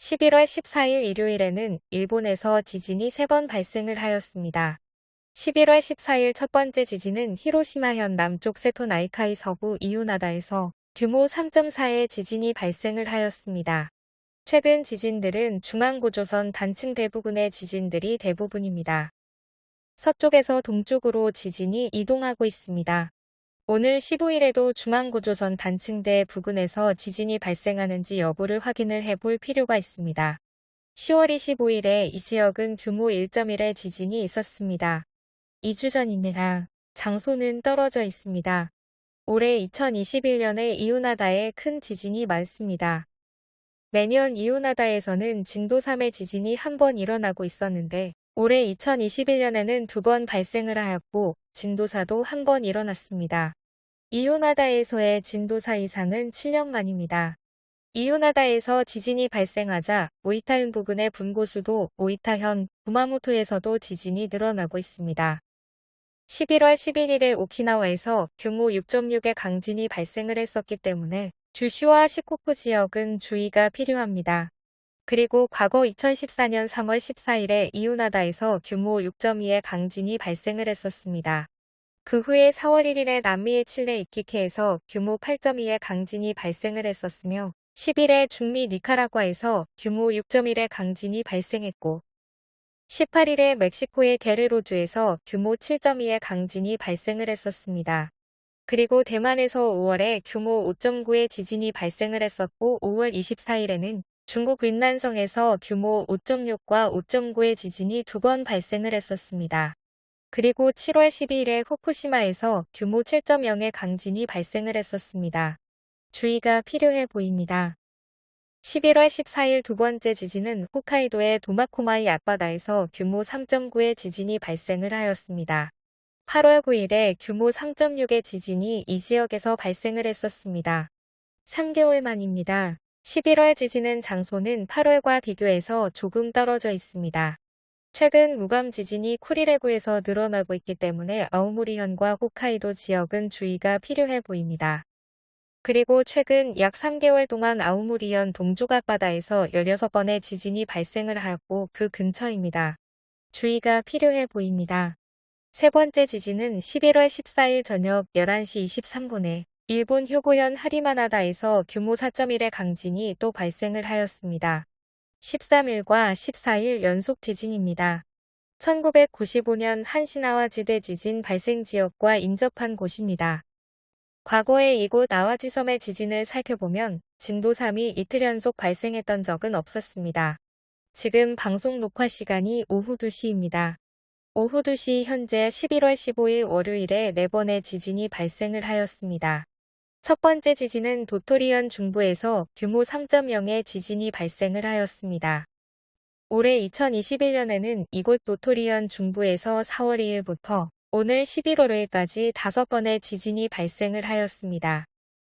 11월 14일 일요일에는 일본에서 지진이 3번 발생을 하였습니다. 11월 14일 첫 번째 지진은 히로시마현 남쪽 세토 나이카이 서부 이오나다에서 규모 3.4의 지진이 발생을 하였습니다. 최근 지진들은 중앙고조선 단층 대부분의 지진들이 대부분입니다. 서쪽에서 동쪽으로 지진이 이동하고 있습니다. 오늘 15일에도 중앙고조선 단층대 부근에서 지진이 발생하는지 여부를 확인을 해볼 필요가 있습니다. 10월 25일에 이 지역은 규모 1.1의 지진이 있었습니다. 2주 전입니다. 장소는 떨어져 있습니다. 올해 2021년에 이오나다에 큰 지진이 많습니다. 매년 이오나다에서는 진도 3의 지진이 한 번 일어나고 있었는데 올해 2021년에는 두 번 발생을 하였고 진도 4도 한 번 일어났습니다. 이오나다에서의 진도 4 이상은 7년 만입니다. 이오나다에서 지진이 발생하자 오이타현 부근의 분고수도 오이타현, 구마모토에서도 지진이 늘어나고 있습니다. 11월 11일에 오키나와에서 규모 6.6의 강진이 발생을 했었기 때문에 주시와 시코쿠 지역은 주의가 필요합니다. 그리고 과거 2014년 3월 14일에 이오나다에서 규모 6.2의 강진이 발생을 했었습니다. 그 후에 4월 1일에 남미의 칠레 이키케에서 규모 8.2의 강진이 발생을 했었으며 10일에 중미 니카라과에서 규모 6.1의 강진이 발생했고 18일에 멕시코의 게르로주에서 규모 7.2의 강진이 발생을 했었습니다. 그리고 대만에서 5월에 규모 5.9의 지진이 발생을 했었고 5월 24일에는 중국 윈난성에서 규모 5.6과 5.9의 지진이 두 번 발생을 했었습니다. 그리고 7월 12일에 후쿠시마에서 규모 7.0의 강진이 발생을 했었습니다. 주의가 필요해 보입니다. 11월 14일 두 번째 지진은 홋카이도의 도마코마이 앞바다에서 규모 3.9의 지진이 발생을 하였습니다. 8월 9일에 규모 3.6의 지진이 이 지역에서 발생을 했었습니다. 3개월 만입니다. 11월 지진은 장소는 8월과 비교해서 조금 떨어져 있습니다. 최근 무감 지진이 쿠리레구에서 늘어나고 있기 때문에 아우모리현과 홋카이도 지역은 주의가 필요해 보입니다. 그리고 최근 약 3개월 동안 아우모리현 동쪽 앞바다에서 16번의 지진이 발생을 하였고 그 근처입니다. 주의가 필요해 보입니다. 세 번째 지진은 11월 14일 저녁 11시 23분에 일본 효고현 하리마나다에서 규모 4.1의 강진이 또 발생을 하였습니다. 13일과 14일 연속 지진입니다. 1995년 한시나와 지대 지진 발생 지역과 인접한 곳입니다. 과거에 이곳 아와지섬의 지진을 살펴보면 진도 3이 이틀 연속 발생했던 적은 없었습니다. 지금 방송 녹화 시간이 오후 2시입니다. 오후 2시 현재 11월 15일 월요일에 4번의 지진이 발생을 하였습니다. 첫 번째 지진은 도토리현 중부에서 규모 3.0의 지진이 발생을 하였습니다. 올해 2021년에는 이곳 도토리현 중부에서 4월 2일부터 오늘 11월 5일까지 5번의 지진이 발생을 하였습니다.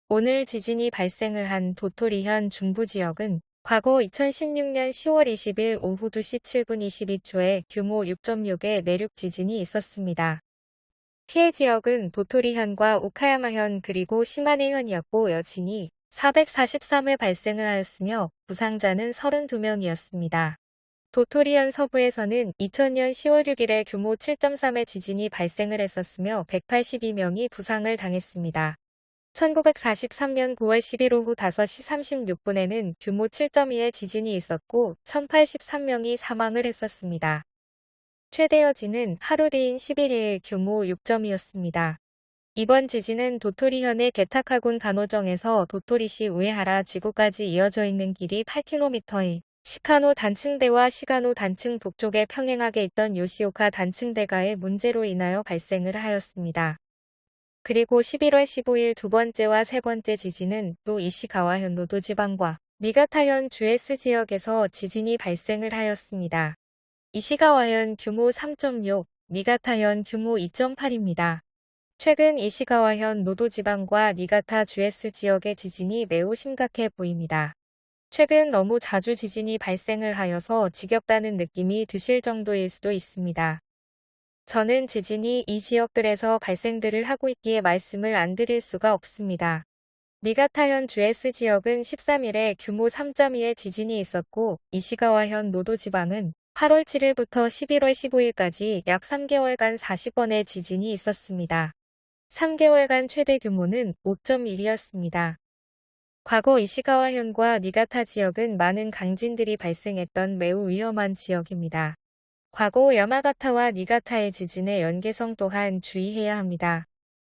오늘 지진이 발생을 한 도토리현 중부 지역은 과거 2016년 10월 20일 오후 2시 7분 22초에 규모 6.6의 내륙 지진이 있었습니다. 피해 지역은 도토리현과 오카야마현 그리고 시마네현이었고 여진이 443회 발생을 하였으며 부상자는 32명이었습니다. 도토리현 서부에서는 2000년 10월 6일에 규모 7.3의 지진이 발생을 했었으며 182명이 부상을 당했습니다. 1943년 9월 10일 오후 5시 36분에는 규모 7.2의 지진이 있었고 1083명이 사망을 했었습니다. 최대 여진은 하루 뒤인 11일 규모 6점이었습니다. 이번 지진은 도토리현의 게타카군 간호정에서 도토리시 우에하라 지구까지 이어져 있는 길이 8km의 시카노 단층대와 시가노 단층 북쪽에 평행하게 있던 요시오카 단층대가의 문제로 인하여 발생을 하였습니다. 그리고 11월 15일 두 번째와 세 번째 지진은 또 이시가와현 노도지방과 니가타현 주에스 지역에서 지진이 발생을 하였습니다. 이시가와현 규모 3.6, 니가타현 규모 2.8입니다. 최근 이시가와현 노도지방과 니가타 주에스 지역의 지진이 매우 심각해 보입니다. 최근 너무 자주 지진이 발생을 하여서 지겹다는 느낌이 드실 정도일 수도 있습니다. 저는 지진이 이 지역들에서 발생들을 하고 있기에 말씀을 안 드릴 수가 없습니다. 니가타현 주에스 지역은 13일에 규모 3.2의 지진이 있었고 이시가와현 노도 지방은 8월 7일부터 11월 15일까지 약 3개월간 40번의 지진이 있었습니다. 3개월간 최대 규모는 5.1이었습니다. 과거 이시가와현과 니가타 지역은 많은 강진들이 발생했던 매우 위험한 지역입니다. 과거 야마가타와 니가타의 지진의 연계성 또한 주의해야 합니다.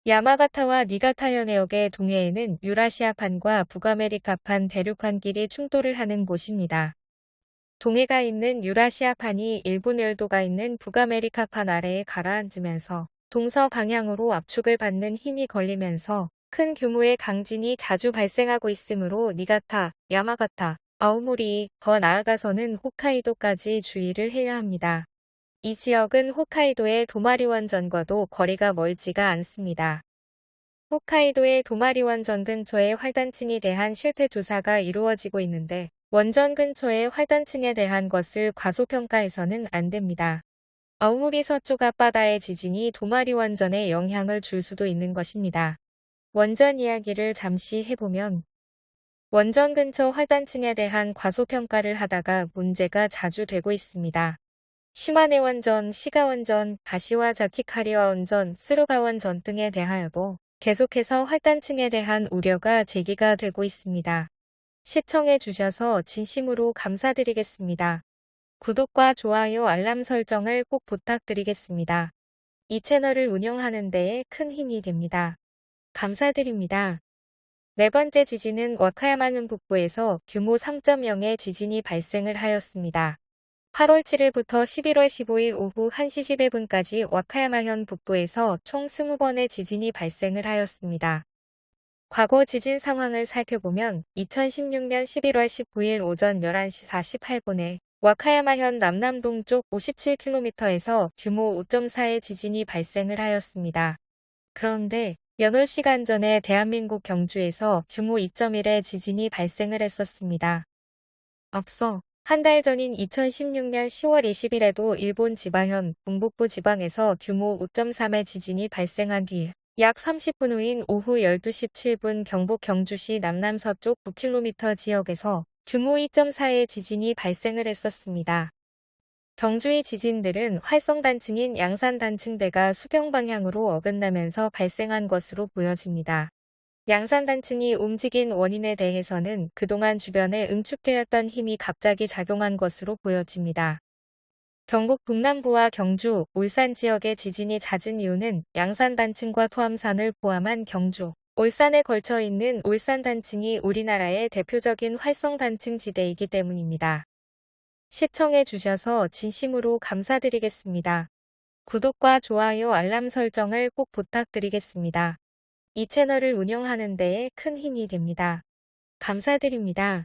야마가타와 니가타현 해역의 동해에는 유라시아판과 북아메리카판 대륙판끼리 충돌을 하는 곳입니다. 동해가 있는 유라시아판이 일본 열도가 있는 북아메리카판 아래에 가라앉으면서 동서 방향으로 압축을 받는 힘이 걸리면서 큰 규모의 강진이 자주 발생하고 있으므로 니가타, 야마가타, 아우모리, 더 나아가서는 홋카이도까지 주의를 해야 합니다. 이 지역은 홋카이도의 도마리원전과도 거리가 멀지가 않습니다. 홋카이도의 도마리원전 근처의 활단층에 대한 실태 조사가 이루어지고 있는데 원전 근처의 활단층에 대한 것을 과소평가해서는 안 됩니다. 아우모리 서쪽 앞바다의 지진이 도마리 원전에 영향을 줄 수도 있는 것입니다. 원전 이야기를 잠시 해보면 원전 근처 활단층에 대한 과소평가를 하다가 문제가 자주 되고 있습니다. 시마네 원전, 시가 원전, 가시와 자키카리와 원전, 스루가 원전 등에 대하여도 계속해서 활단층에 대한 우려가 제기가 되고 있습니다. 시청해 주셔서 진심으로 감사드리겠습니다. 구독과 좋아요 알람 설정을 꼭 부탁드리겠습니다. 이 채널을 운영하는 데에 큰 힘이 됩니다. 감사드립니다. 네 번째 지진은 와카야마현 북부에서 규모 3.0의 지진이 발생을 하였습니다. 8월 7일부터 11월 15일 오후 1시 11분까지 와카야마현 북부에서 총 20번의 지진이 발생을 하였습니다. 과거 지진 상황을 살펴보면 2016년 11월 19일 오전 11시 48분에 와카야마현 남남 동쪽 57km에서 규모 5.4의 지진이 발생을 하였습니다. 그런데 연월 시간 전에 대한민국 경주에서 규모 2.1의 지진이 발생을 했었습니다. 앞서 한 달 전인 2016년 10월 20일에도 일본 지바현 동북부 지방에서 규모 5.3의 지진이 발생한 뒤 약 30분 후인 오후 12시 7분 경북 경주시 남남서쪽 9km 지역에서 규모 2.4의 지진이 발생을 했었습니다. 경주의 지진들은 활성단층인 양산단층대가 수평 방향으로 어긋나면서 발생한 것으로 보여집니다. 양산단층이 움직인 원인에 대해서는 그동안 주변에 응축되었던 힘이 갑자기 작용한 것으로 보여집니다. 경북 북남부와 경주, 울산 지역의 지진이 잦은 이유는 양산 단층과 토암산을 포함한 경주, 울산에 걸쳐 있는 울산 단층이 우리나라의 대표적인 활성 단층 지대이기 때문입니다. 시청해 주셔서 진심으로 감사드리겠습니다. 구독과 좋아요 알람 설정을 꼭 부탁드리겠습니다. 이 채널을 운영하는 데에 큰 힘이 됩니다. 감사드립니다.